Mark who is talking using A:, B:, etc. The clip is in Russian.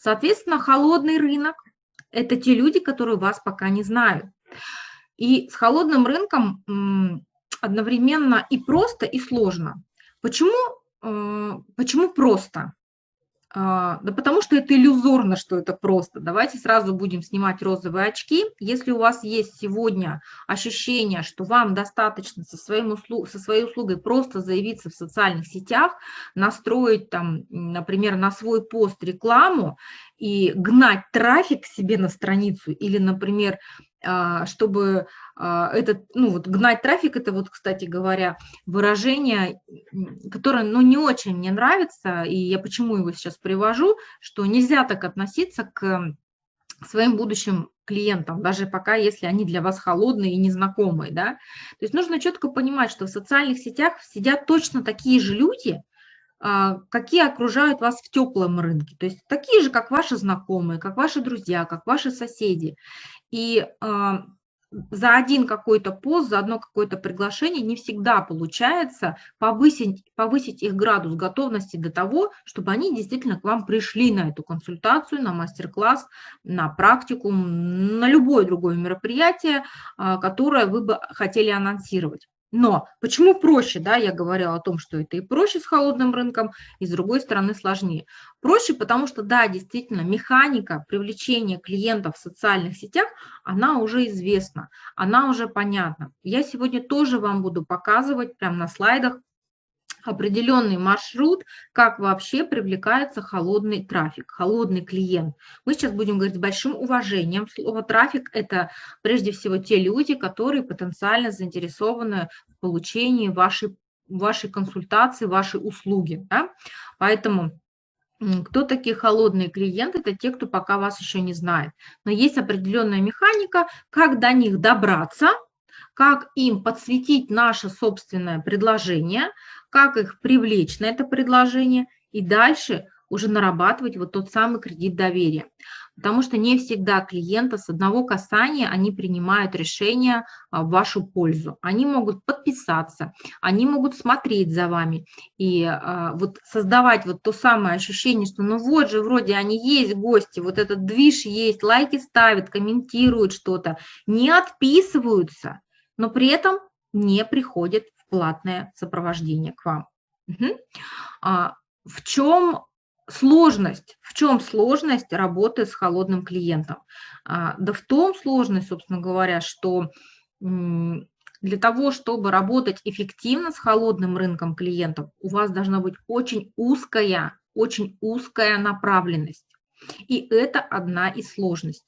A: Соответственно, холодный рынок – это те люди, которые вас пока не знают. И с холодным рынком одновременно и просто, и сложно. Почему, э, почему просто? А, да потому что это иллюзорно, что это просто. Давайте сразу будем снимать розовые очки. Если у вас есть сегодня ощущение, что вам достаточно со, своим услуг, со своей услугой просто заявиться в социальных сетях, настроить там, например, на свой пост рекламу и гнать трафик себе на страницу или, например, а, чтобы а, этот, ну вот гнать трафик, это вот, кстати говоря, выражение, которое, ну, не очень мне нравится, и я почему его сейчас привожу, что нельзя так относиться к своим будущим клиентам, даже пока, если они для вас холодные и незнакомые, да. То есть нужно четко понимать, что в социальных сетях сидят точно такие же люди, а, какие окружают вас в теплом рынке, то есть такие же, как ваши знакомые, как ваши друзья, как ваши соседи. И а, за один какой-то пост, за одно какое-то приглашение не всегда получается повысить, повысить их градус готовности до того, чтобы они действительно к вам пришли на эту консультацию, на мастер-класс, на практику, на любое другое мероприятие, а, которое вы бы хотели анонсировать. Но почему проще, да, я говорила о том, что это и проще с холодным рынком, и с другой стороны сложнее. Проще, потому что, да, действительно, механика привлечения клиентов в социальных сетях, она уже известна, она уже понятна. Я сегодня тоже вам буду показывать прямо на слайдах определенный маршрут, как вообще привлекается холодный трафик, холодный клиент. Мы сейчас будем говорить с большим уважением. Слово трафик – это прежде всего те люди, которые потенциально заинтересованы в получении вашей, вашей консультации, вашей услуги. Да? Поэтому кто такие холодные клиенты? Это те, кто пока вас еще не знает. Но есть определенная механика, как до них добраться, как им подсветить наше собственное предложение, как их привлечь на это предложение и дальше уже нарабатывать вот тот самый кредит доверия. Потому что не всегда клиенты с одного касания, они принимают решение а, в вашу пользу. Они могут подписаться, они могут смотреть за вами и а, вот создавать вот то самое ощущение, что ну вот же вроде они есть гости, вот этот движ есть, лайки ставят, комментируют что-то, не отписываются, но при этом не приходят платное сопровождение к вам. Угу. А, в чем сложность? В чем сложность работы с холодным клиентом? А, да в том сложность, собственно говоря, что для того, чтобы работать эффективно с холодным рынком клиентов, у вас должна быть очень узкая, очень узкая направленность. И это одна из сложностей.